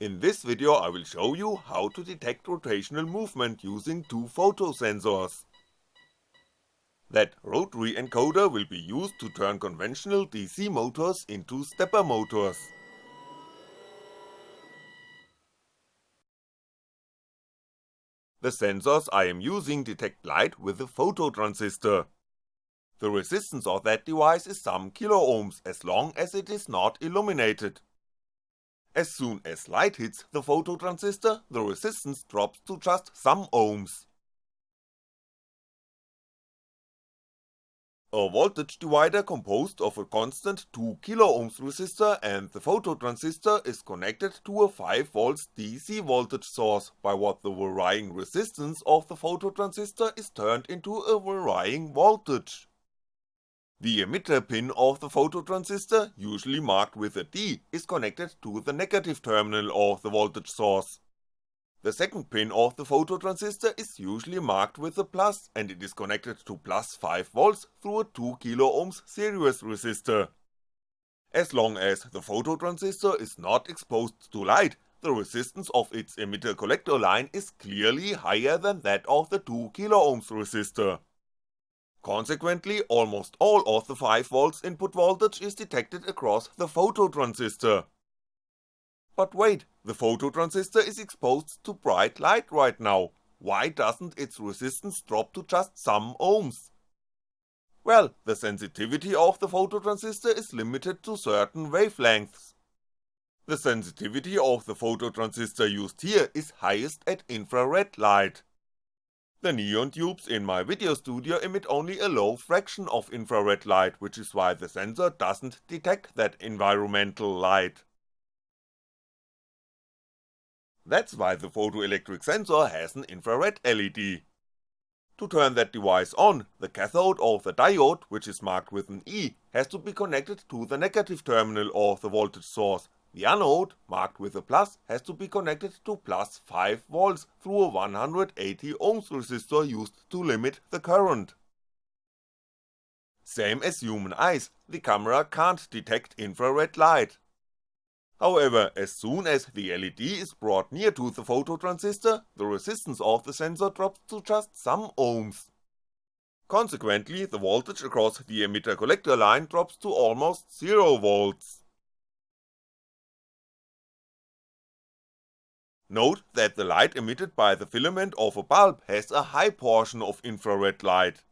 In this video I will show you how to detect rotational movement using two photosensors. That rotary encoder will be used to turn conventional DC motors into stepper motors. The sensors I am using detect light with a phototransistor. The resistance of that device is some kiloohms as long as it is not illuminated. As soon as light hits the phototransistor, the resistance drops to just some ohms. A voltage divider composed of a constant 2 kiloohms resistor and the phototransistor is connected to a 5V DC voltage source by what the varying resistance of the phototransistor is turned into a varying voltage. The emitter pin of the phototransistor, usually marked with a D, is connected to the negative terminal of the voltage source. The second pin of the phototransistor is usually marked with a plus and it is connected to plus 5V through a 2 kiloohms series resistor. As long as the phototransistor is not exposed to light, the resistance of its emitter collector line is clearly higher than that of the 2 kiloohms resistor. Consequently, almost all of the 5V input voltage is detected across the phototransistor. But wait, the phototransistor is exposed to bright light right now, why doesn't its resistance drop to just some ohms? Well, the sensitivity of the phototransistor is limited to certain wavelengths. The sensitivity of the phototransistor used here is highest at infrared light. The neon tubes in my video studio emit only a low fraction of infrared light, which is why the sensor doesn't detect that environmental light. That's why the photoelectric sensor has an infrared LED. To turn that device on, the cathode of the diode, which is marked with an E, has to be connected to the negative terminal of the voltage source, the anode, marked with a plus, has to be connected to plus 5V through a 180 ohms resistor used to limit the current. Same as human eyes, the camera can't detect infrared light, However, as soon as the LED is brought near to the phototransistor, the resistance of the sensor drops to just some ohms. Consequently, the voltage across the emitter collector line drops to almost 0 volts. Note that the light emitted by the filament of a bulb has a high portion of infrared light.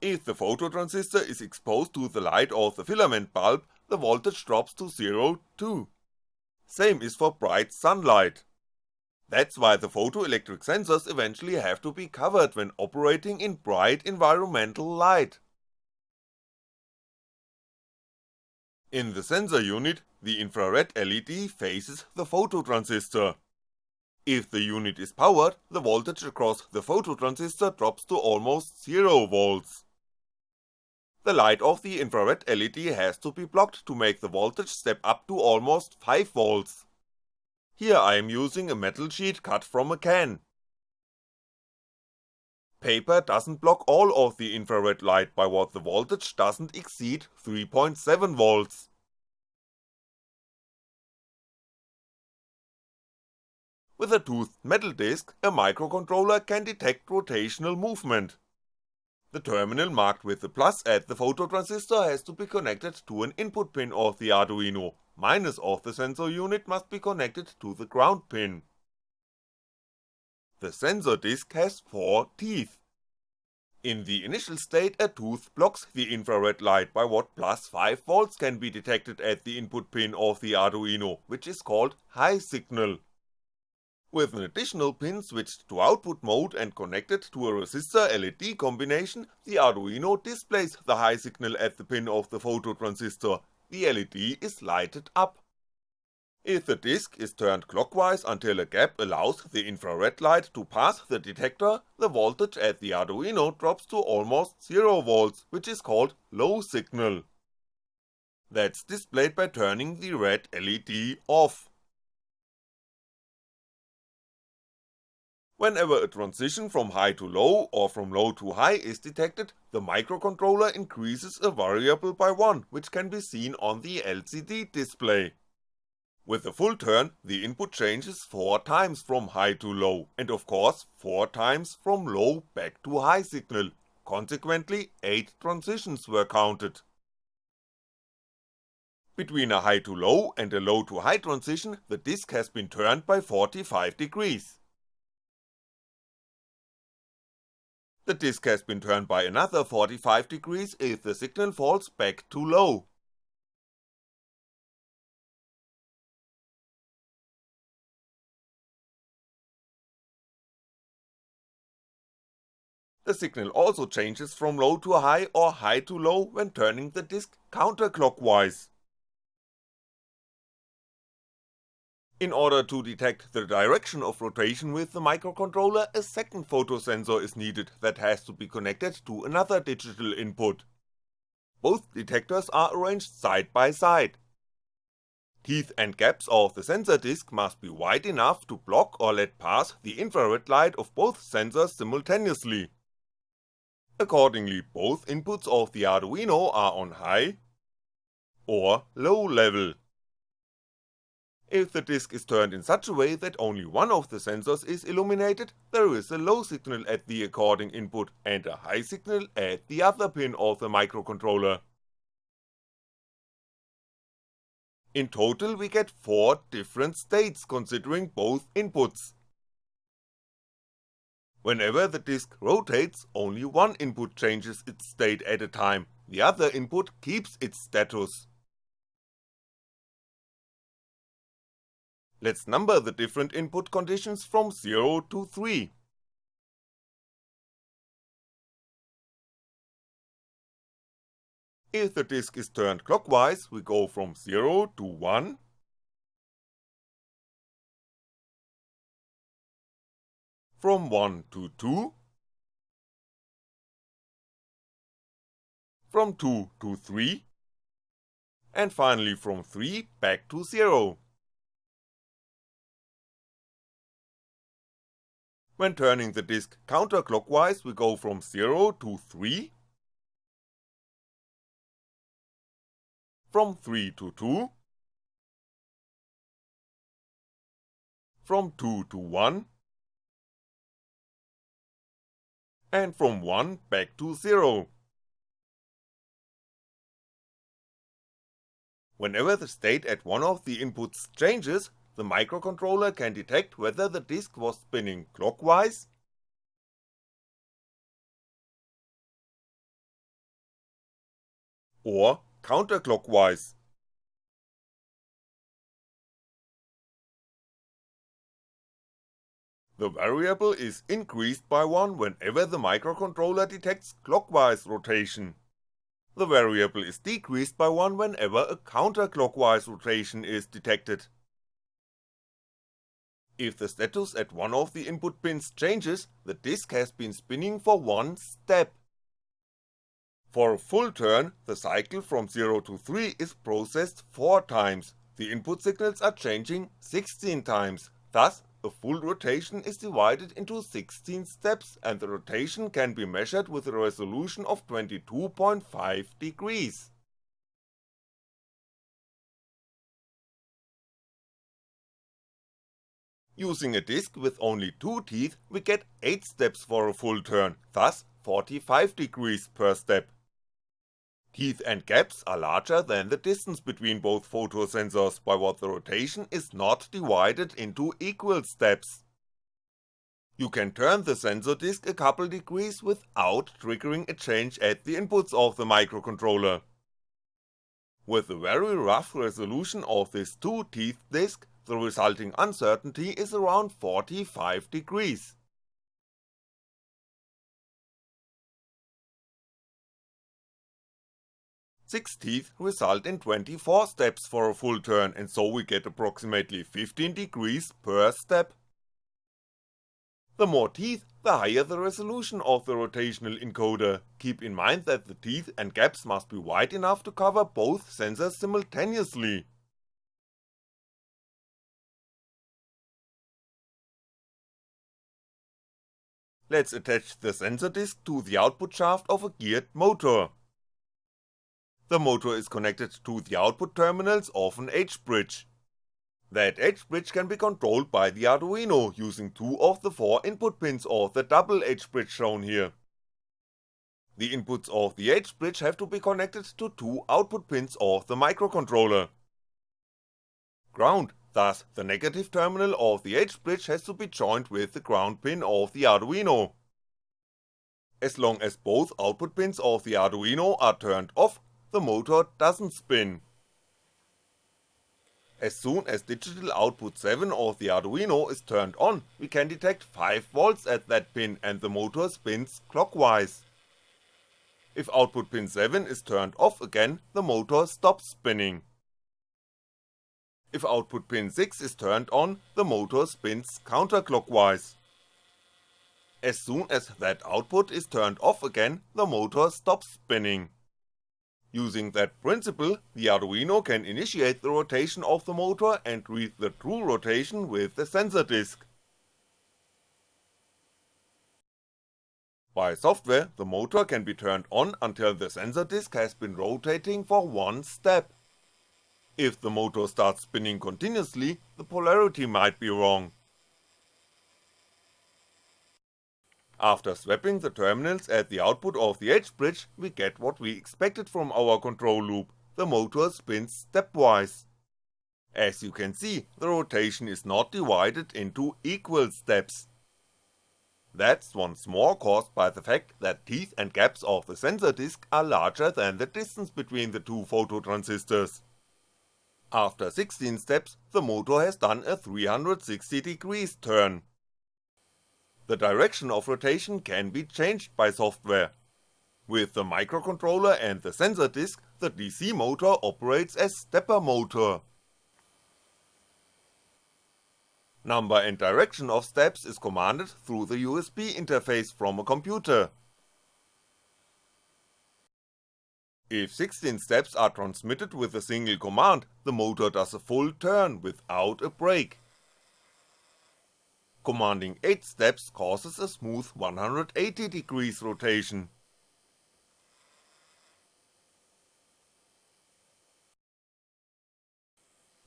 If the phototransistor is exposed to the light of the filament bulb, the voltage drops to 0 too. Same is for bright sunlight. That's why the photoelectric sensors eventually have to be covered when operating in bright environmental light. In the sensor unit, the infrared LED faces the phototransistor. If the unit is powered, the voltage across the phototransistor drops to almost 0V. The light of the infrared LED has to be blocked to make the voltage step up to almost 5V. Here I am using a metal sheet cut from a can. Paper doesn't block all of the infrared light by what the voltage doesn't exceed 3.7V. With a toothed metal disc, a microcontroller can detect rotational movement. The terminal marked with the plus at the phototransistor has to be connected to an input pin of the Arduino, minus of the sensor unit must be connected to the ground pin. The sensor disc has 4 teeth. In the initial state a tooth blocks the infrared light by what plus 5V can be detected at the input pin of the Arduino, which is called high signal. With an additional pin switched to output mode and connected to a resistor LED combination, the Arduino displays the high signal at the pin of the phototransistor, the LED is lighted up. If the disc is turned clockwise until a gap allows the infrared light to pass the detector, the voltage at the Arduino drops to almost 0V, which is called low signal. That's displayed by turning the red LED off. Whenever a transition from high to low or from low to high is detected, the microcontroller increases a variable by 1, which can be seen on the LCD display. With a full turn, the input changes 4 times from high to low, and of course 4 times from low back to high signal, consequently 8 transitions were counted. Between a high to low and a low to high transition, the disc has been turned by 45 degrees. The disc has been turned by another 45 degrees if the signal falls back to low. The signal also changes from low to high or high to low when turning the disc counterclockwise. In order to detect the direction of rotation with the microcontroller, a second photosensor is needed that has to be connected to another digital input. Both detectors are arranged side by side. Teeth and gaps of the sensor disc must be wide enough to block or let pass the infrared light of both sensors simultaneously. Accordingly, both inputs of the Arduino are on high or low level. If the disc is turned in such a way that only one of the sensors is illuminated, there is a low signal at the according input and a high signal at the other pin of the microcontroller. In total we get 4 different states considering both inputs. Whenever the disc rotates, only one input changes its state at a time, the other input keeps its status. Let's number the different input conditions from 0 to 3. If the disc is turned clockwise, we go from 0 to 1, from 1 to 2, from 2 to 3, and finally from 3 back to 0. When turning the disc counterclockwise we go from 0 to 3, from 3 to 2, from 2 to 1, and from 1 back to 0. Whenever the state at one of the inputs changes, the microcontroller can detect whether the disk was spinning clockwise, or counterclockwise. The variable is increased by 1 whenever the microcontroller detects clockwise rotation. The variable is decreased by 1 whenever a counterclockwise rotation is detected. If the status at one of the input pins changes, the disk has been spinning for one step. For a full turn, the cycle from 0 to 3 is processed 4 times, the input signals are changing 16 times, thus a full rotation is divided into 16 steps and the rotation can be measured with a resolution of 22.5 degrees. Using a disc with only 2 teeth we get 8 steps for a full turn, thus 45 degrees per step. Teeth and gaps are larger than the distance between both photosensors by what the rotation is not divided into equal steps. You can turn the sensor disk a couple degrees without triggering a change at the inputs of the microcontroller. With the very rough resolution of this 2 teeth disk, the resulting uncertainty is around 45 degrees. Six teeth result in 24 steps for a full turn and so we get approximately 15 degrees per step. The more teeth, the higher the resolution of the rotational encoder, keep in mind that the teeth and gaps must be wide enough to cover both sensors simultaneously. Let's attach the sensor disk to the output shaft of a geared motor. The motor is connected to the output terminals of an H-bridge. That H bridge can be controlled by the Arduino using two of the four input pins of the double H bridge shown here. The inputs of the H bridge have to be connected to two output pins of the microcontroller. Ground, thus the negative terminal of the H bridge has to be joined with the ground pin of the Arduino. As long as both output pins of the Arduino are turned off, the motor doesn't spin. As soon as digital output 7 of the Arduino is turned on, we can detect 5V at that pin and the motor spins clockwise. If output pin 7 is turned off again, the motor stops spinning. If output pin 6 is turned on, the motor spins counterclockwise. As soon as that output is turned off again, the motor stops spinning. Using that principle, the Arduino can initiate the rotation of the motor and read the true rotation with the sensor disk. By software, the motor can be turned on until the sensor disk has been rotating for one step. If the motor starts spinning continuously, the polarity might be wrong. After swapping the terminals at the output of the H bridge, we get what we expected from our control loop, the motor spins stepwise. As you can see, the rotation is not divided into equal steps. That's once more caused by the fact that teeth and gaps of the sensor disk are larger than the distance between the two phototransistors. After 16 steps, the motor has done a 360 degrees turn, the direction of rotation can be changed by software. With the microcontroller and the sensor disk, the DC motor operates as stepper motor. Number and direction of steps is commanded through the USB interface from a computer. If 16 steps are transmitted with a single command, the motor does a full turn without a break. Commanding 8 steps causes a smooth 180 degrees rotation.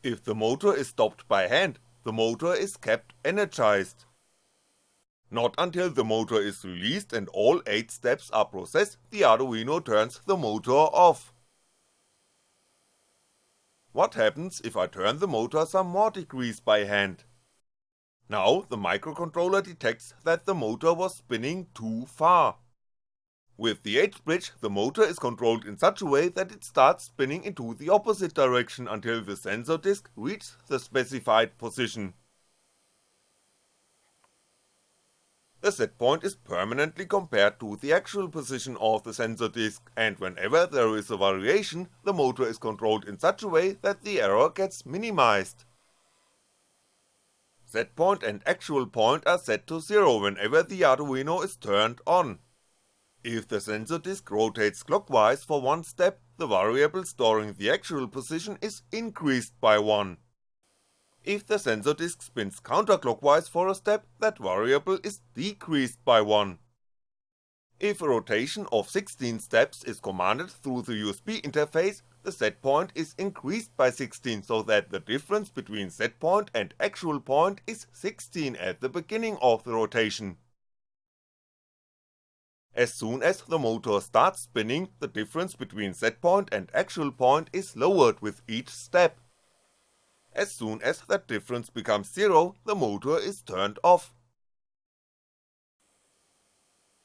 If the motor is stopped by hand, the motor is kept energized. Not until the motor is released and all 8 steps are processed, the Arduino turns the motor off. What happens if I turn the motor some more degrees by hand? Now the microcontroller detects that the motor was spinning too far. With the H bridge, the motor is controlled in such a way that it starts spinning into the opposite direction until the sensor disk reaches the specified position. The set point is permanently compared to the actual position of the sensor disk, and whenever there is a variation, the motor is controlled in such a way that the error gets minimized. Set point and actual point are set to 0 whenever the Arduino is turned on. If the sensor disk rotates clockwise for one step, the variable storing the actual position is increased by 1. If the sensor disk spins counterclockwise for a step, that variable is decreased by 1. If a rotation of 16 steps is commanded through the USB interface, the set point is increased by 16 so that the difference between set point and actual point is 16 at the beginning of the rotation. As soon as the motor starts spinning, the difference between set point and actual point is lowered with each step. As soon as that difference becomes zero, the motor is turned off.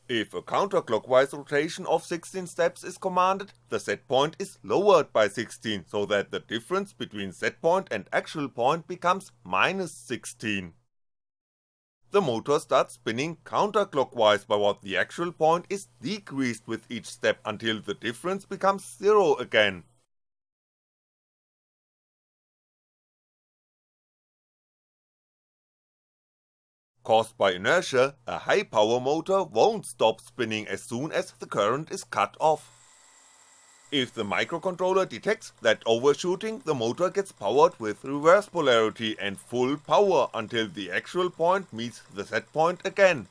If a counterclockwise rotation of 16 steps is commanded, the set point is lowered by 16 so that the difference between set point and actual point becomes minus 16. The motor starts spinning counterclockwise by what the actual point is decreased with each step until the difference becomes 0 again. Caused by inertia, a high power motor won't stop spinning as soon as the current is cut off. If the microcontroller detects that overshooting, the motor gets powered with reverse polarity and full power until the actual point meets the set point again.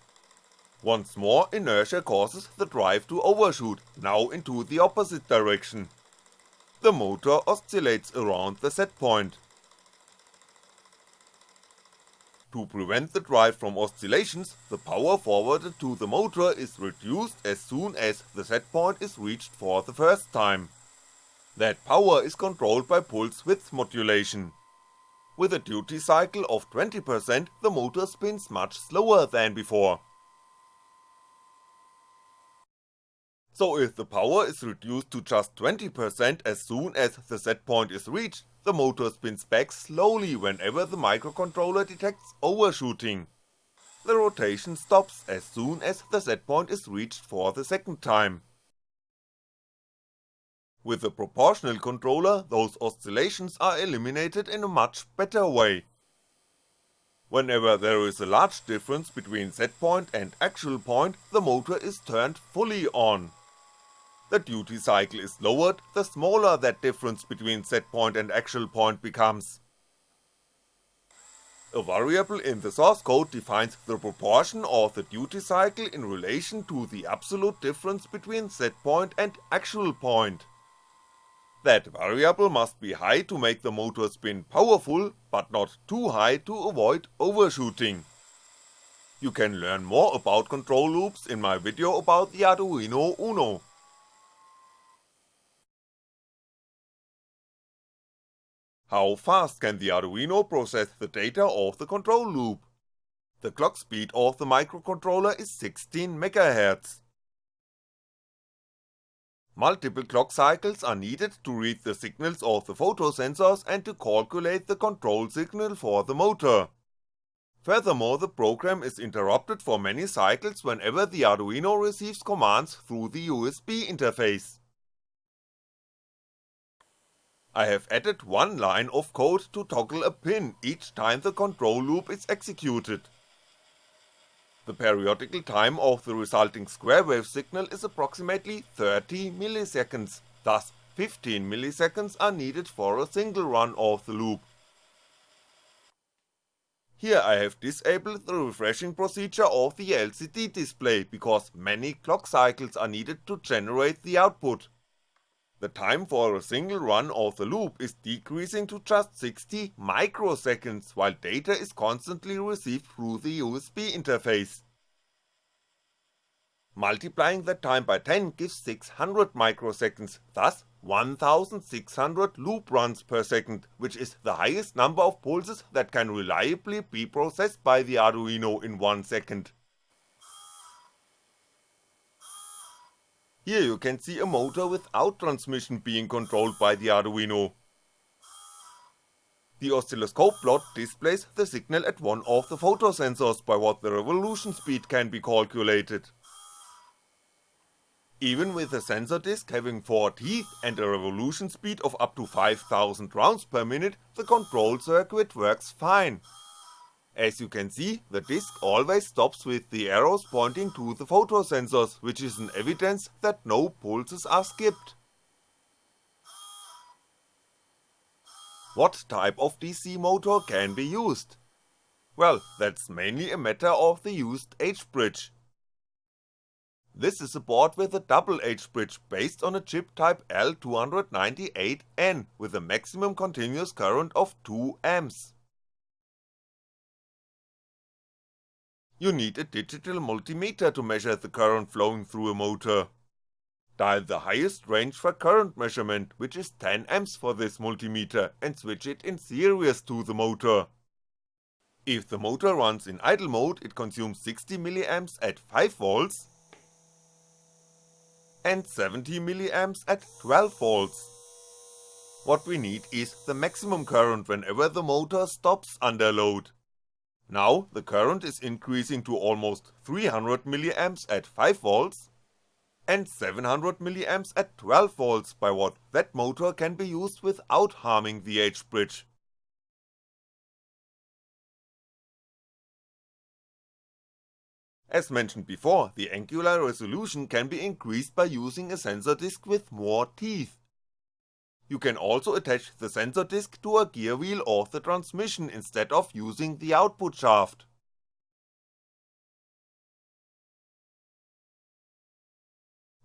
Once more inertia causes the drive to overshoot, now into the opposite direction. The motor oscillates around the set point. To prevent the drive from oscillations, the power forwarded to the motor is reduced as soon as the set point is reached for the first time. That power is controlled by pulse width modulation. With a duty cycle of 20% the motor spins much slower than before. So if the power is reduced to just 20% as soon as the set point is reached, the motor spins back slowly whenever the microcontroller detects overshooting. The rotation stops as soon as the set point is reached for the second time. With a proportional controller, those oscillations are eliminated in a much better way. Whenever there is a large difference between set point and actual point, the motor is turned fully on the duty cycle is lowered, the smaller that difference between set point and actual point becomes. A variable in the source code defines the proportion of the duty cycle in relation to the absolute difference between set point and actual point. That variable must be high to make the motor spin powerful, but not too high to avoid overshooting. You can learn more about control loops in my video about the Arduino Uno. How fast can the Arduino process the data of the control loop? The clock speed of the microcontroller is 16MHz. Multiple clock cycles are needed to read the signals of the photosensors and to calculate the control signal for the motor. Furthermore the program is interrupted for many cycles whenever the Arduino receives commands through the USB interface. I have added one line of code to toggle a pin each time the control loop is executed. The periodical time of the resulting square wave signal is approximately 30 milliseconds, thus 15 milliseconds are needed for a single run of the loop. Here I have disabled the refreshing procedure of the LCD display because many clock cycles are needed to generate the output, the time for a single run of the loop is decreasing to just 60 microseconds while data is constantly received through the USB interface. Multiplying that time by 10 gives 600 microseconds, thus 1600 loop runs per second, which is the highest number of pulses that can reliably be processed by the Arduino in one second. Here you can see a motor without transmission being controlled by the Arduino. The oscilloscope plot displays the signal at one of the photosensors by what the revolution speed can be calculated. Even with a sensor disk having 4 teeth and a revolution speed of up to 5000 rounds per minute, the control circuit works fine, as you can see, the disk always stops with the arrows pointing to the photosensors, which is an evidence that no pulses are skipped. What type of DC motor can be used? Well, that's mainly a matter of the used H-bridge. This is a board with a double H-bridge based on a chip type L298N with a maximum continuous current of 2A. You need a digital multimeter to measure the current flowing through a motor. Dial the highest range for current measurement, which is 10A for this multimeter, and switch it in series to the motor. If the motor runs in idle mode, it consumes 60mA at 5V and 70mA at 12V. What we need is the maximum current whenever the motor stops under load. Now the current is increasing to almost 300mA at 5V and 700mA at 12V by what that motor can be used without harming the H-bridge. As mentioned before, the angular resolution can be increased by using a sensor disk with more teeth. You can also attach the sensor disk to a gear wheel of the transmission instead of using the output shaft.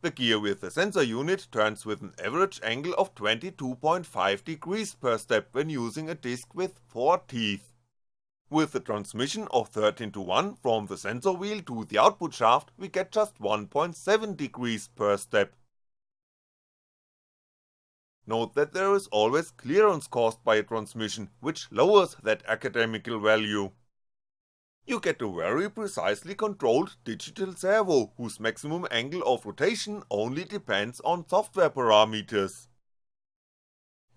The gear with the sensor unit turns with an average angle of 22.5 degrees per step when using a disc with 4 teeth. With the transmission of 13 to 1 from the sensor wheel to the output shaft we get just 1.7 degrees per step. Note that there is always clearance caused by a transmission, which lowers that academical value. You get a very precisely controlled digital servo whose maximum angle of rotation only depends on software parameters.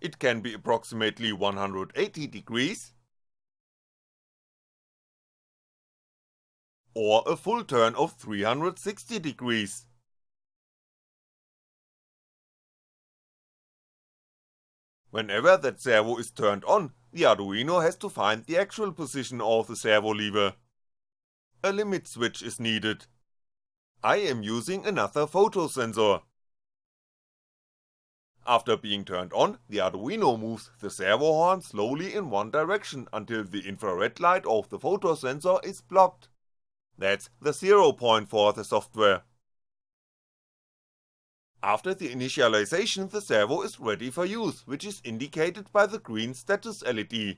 It can be approximately 180 degrees, or a full turn of 360 degrees. Whenever that servo is turned on, the Arduino has to find the actual position of the servo lever. A limit switch is needed. I am using another photo sensor. After being turned on, the Arduino moves the servo horn slowly in one direction until the infrared light of the photo sensor is blocked. That's the zero point for the software. After the initialization the servo is ready for use, which is indicated by the green status LED.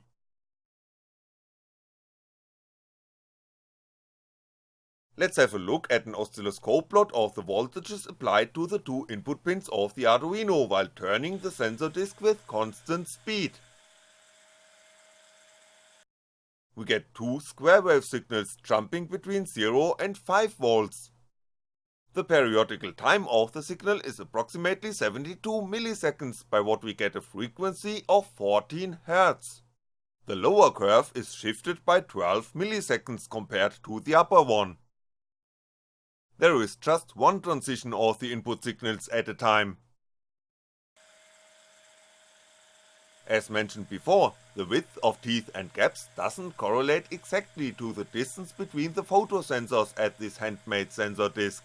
Let's have a look at an oscilloscope plot of the voltages applied to the two input pins of the Arduino while turning the sensor disk with constant speed. We get two square wave signals jumping between 0 and 5V. The periodical time of the signal is approximately 72 milliseconds by what we get a frequency of 14Hz. The lower curve is shifted by 12 milliseconds compared to the upper one. There is just one transition of the input signals at a time. As mentioned before, the width of teeth and gaps doesn't correlate exactly to the distance between the photosensors at this handmade sensor disk.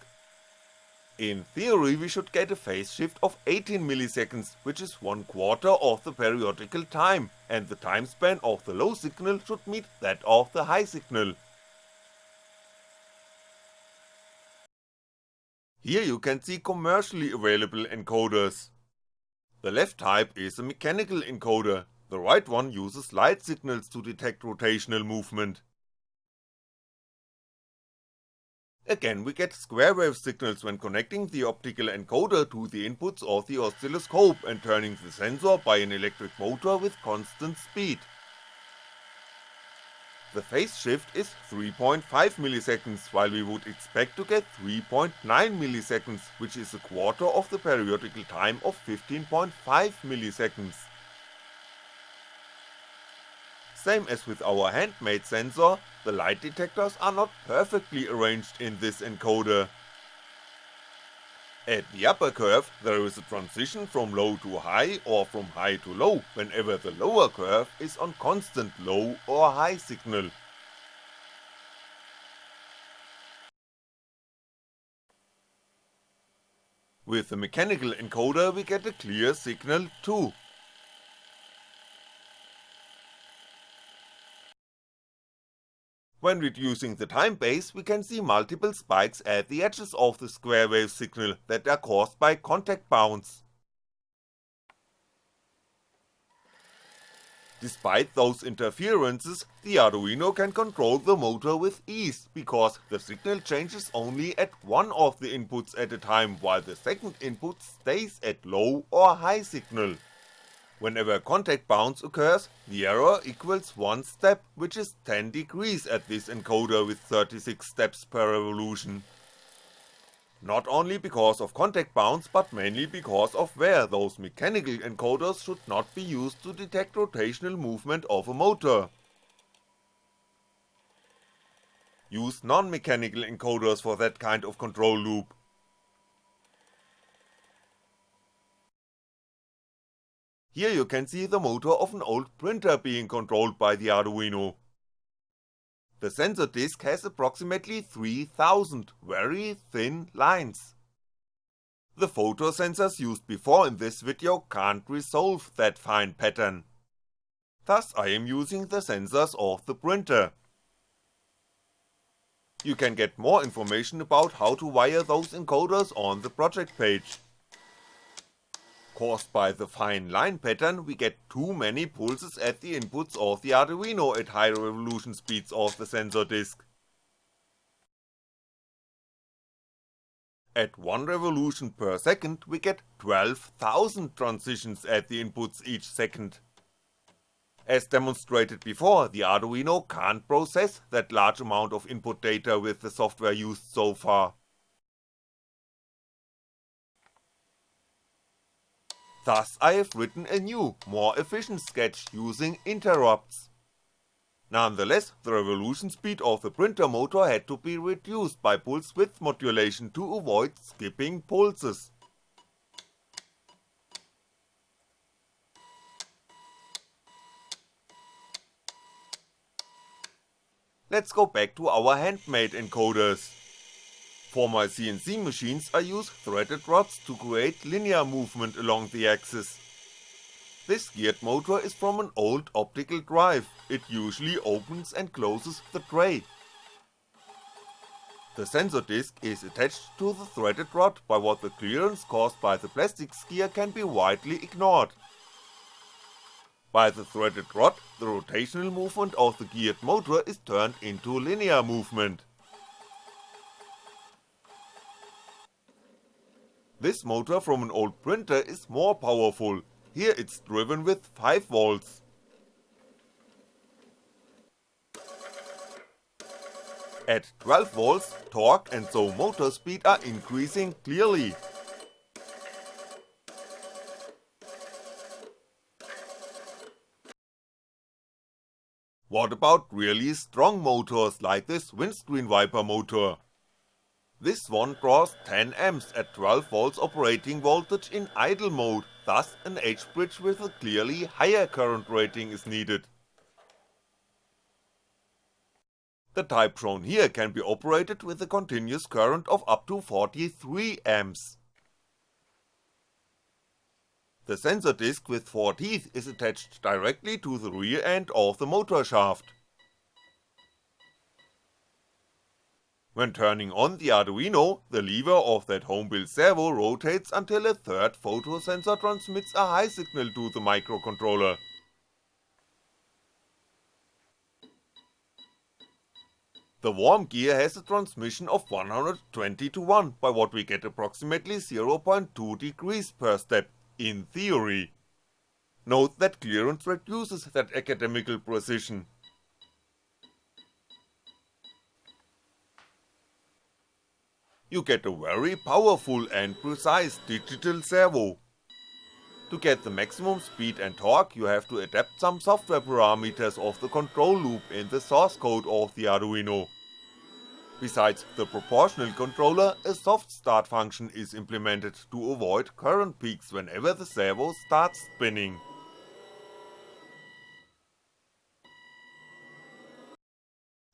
In theory we should get a phase shift of 18 milliseconds, which is one quarter of the periodical time, and the time span of the low signal should meet that of the high signal. Here you can see commercially available encoders. The left type is a mechanical encoder, the right one uses light signals to detect rotational movement. Again we get square wave signals when connecting the optical encoder to the inputs of the oscilloscope and turning the sensor by an electric motor with constant speed. The phase shift is 3.5 milliseconds while we would expect to get 3.9 milliseconds which is a quarter of the periodical time of 15.5 milliseconds. Same as with our handmade sensor, the light detectors are not perfectly arranged in this encoder. At the upper curve there is a transition from low to high or from high to low whenever the lower curve is on constant low or high signal. With the mechanical encoder we get a clear signal too, When reducing the time base we can see multiple spikes at the edges of the square wave signal that are caused by contact bounce. Despite those interferences, the Arduino can control the motor with ease, because the signal changes only at one of the inputs at a time while the second input stays at low or high signal. Whenever a contact bounce occurs, the error equals 1 step, which is 10 degrees at this encoder with 36 steps per revolution. Not only because of contact bounce, but mainly because of where those mechanical encoders should not be used to detect rotational movement of a motor. Use non-mechanical encoders for that kind of control loop. Here you can see the motor of an old printer being controlled by the Arduino. The sensor disk has approximately 3000 very thin lines. The photo sensors used before in this video can't resolve that fine pattern. Thus I am using the sensors of the printer. You can get more information about how to wire those encoders on the project page. Caused by the fine line pattern we get too many pulses at the inputs of the Arduino at high revolution speeds of the sensor disk. At 1 revolution per second we get 12,000 transitions at the inputs each second. As demonstrated before, the Arduino can't process that large amount of input data with the software used so far. Thus I have written a new, more efficient sketch using interrupts. Nonetheless, the revolution speed of the printer motor had to be reduced by pulse width modulation to avoid skipping pulses. Let's go back to our handmade encoders. For my CNC machines I use threaded rods to create linear movement along the axis. This geared motor is from an old optical drive, it usually opens and closes the tray. The sensor disc is attached to the threaded rod by what the clearance caused by the plastic gear can be widely ignored. By the threaded rod, the rotational movement of the geared motor is turned into linear movement. This motor from an old printer is more powerful, here it's driven with 5V. At 12V, torque and so motor speed are increasing clearly. What about really strong motors like this windscreen wiper motor? This one draws 10A at 12V operating voltage in idle mode, thus an H-bridge with a clearly higher current rating is needed. The type shown here can be operated with a continuous current of up to 43A. The sensor disc with 4 teeth is attached directly to the rear end of the motor shaft. When turning on the Arduino, the lever of that home-built servo rotates until a third photosensor transmits a high signal to the microcontroller. The worm gear has a transmission of 120 to 1 by what we get approximately 0.2 degrees per step, in theory. Note that clearance reduces that academical precision. You get a very powerful and precise digital servo. To get the maximum speed and torque you have to adapt some software parameters of the control loop in the source code of the Arduino. Besides the proportional controller, a soft start function is implemented to avoid current peaks whenever the servo starts spinning.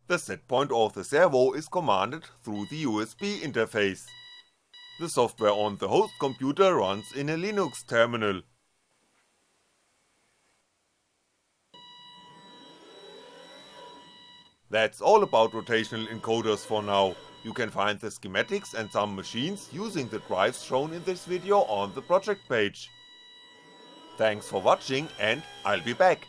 The set point of the servo is commanded through the USB interface. The software on the host computer runs in a Linux terminal, That's all about rotational encoders for now, you can find the schematics and some machines using the drives shown in this video on the project page. Thanks for watching and I'll be back.